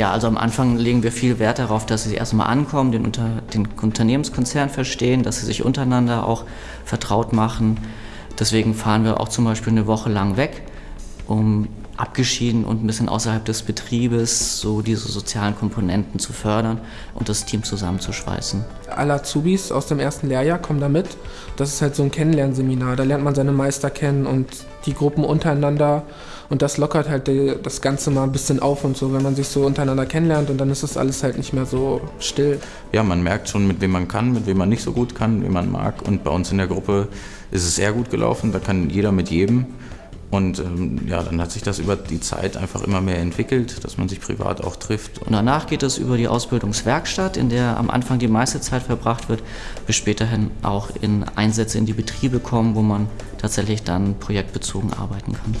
Ja, also am Anfang legen wir viel Wert darauf, dass sie erstmal ankommen, den, Unter den Unternehmenskonzern verstehen, dass sie sich untereinander auch vertraut machen. Deswegen fahren wir auch zum Beispiel eine Woche lang weg, um abgeschieden und ein bisschen außerhalb des Betriebes so diese sozialen Komponenten zu fördern und das Team zusammenzuschweißen. Alle Azubis aus dem ersten Lehrjahr kommen da mit. Das ist halt so ein Kennenlernseminar. Da lernt man seine Meister kennen und die Gruppen untereinander. Und das lockert halt das Ganze mal ein bisschen auf und so, wenn man sich so untereinander kennenlernt und dann ist das alles halt nicht mehr so still. Ja, man merkt schon, mit wem man kann, mit wem man nicht so gut kann, wen man mag. Und bei uns in der Gruppe ist es sehr gut gelaufen. Da kann jeder mit jedem. Und ähm, ja, dann hat sich das über die Zeit einfach immer mehr entwickelt, dass man sich privat auch trifft. Und danach geht es über die Ausbildungswerkstatt, in der am Anfang die meiste Zeit verbracht wird, bis späterhin auch in Einsätze in die Betriebe kommen, wo man tatsächlich dann projektbezogen arbeiten kann.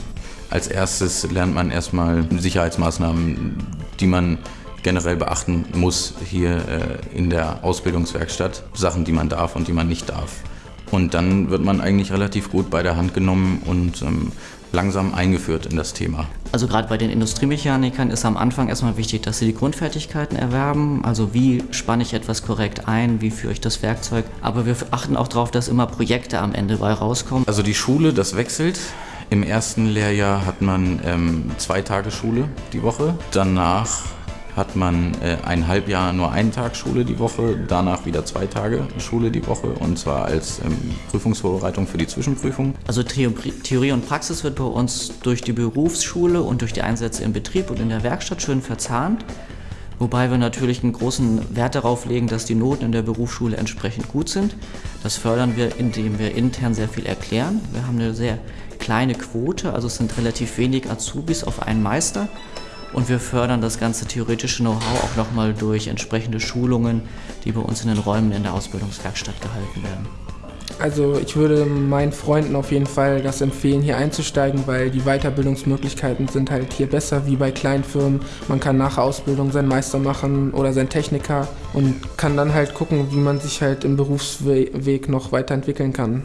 Als erstes lernt man erstmal Sicherheitsmaßnahmen, die man generell beachten muss hier äh, in der Ausbildungswerkstatt. Sachen, die man darf und die man nicht darf. Und dann wird man eigentlich relativ gut bei der Hand genommen und ähm, langsam eingeführt in das Thema. Also gerade bei den Industriemechanikern ist am Anfang erstmal wichtig, dass sie die Grundfertigkeiten erwerben. Also wie spanne ich etwas korrekt ein, wie führe ich das Werkzeug. Aber wir achten auch darauf, dass immer Projekte am Ende bei rauskommen. Also die Schule, das wechselt. Im ersten Lehrjahr hat man ähm, zwei Tage Schule die Woche. Danach hat man äh, ein Halbjahr nur einen Tag Schule die Woche, danach wieder zwei Tage Schule die Woche und zwar als ähm, Prüfungsvorbereitung für die Zwischenprüfung. Also Theorie und Praxis wird bei uns durch die Berufsschule und durch die Einsätze im Betrieb und in der Werkstatt schön verzahnt. Wobei wir natürlich einen großen Wert darauf legen, dass die Noten in der Berufsschule entsprechend gut sind. Das fördern wir, indem wir intern sehr viel erklären. Wir haben eine sehr kleine Quote, also es sind relativ wenig Azubis auf einen Meister. Und wir fördern das ganze theoretische Know-how auch nochmal durch entsprechende Schulungen, die bei uns in den Räumen in der Ausbildungswerkstatt gehalten werden. Also ich würde meinen Freunden auf jeden Fall das empfehlen, hier einzusteigen, weil die Weiterbildungsmöglichkeiten sind halt hier besser wie bei kleinen Firmen. Man kann nach Ausbildung seinen Meister machen oder seinen Techniker und kann dann halt gucken, wie man sich halt im Berufsweg noch weiterentwickeln kann.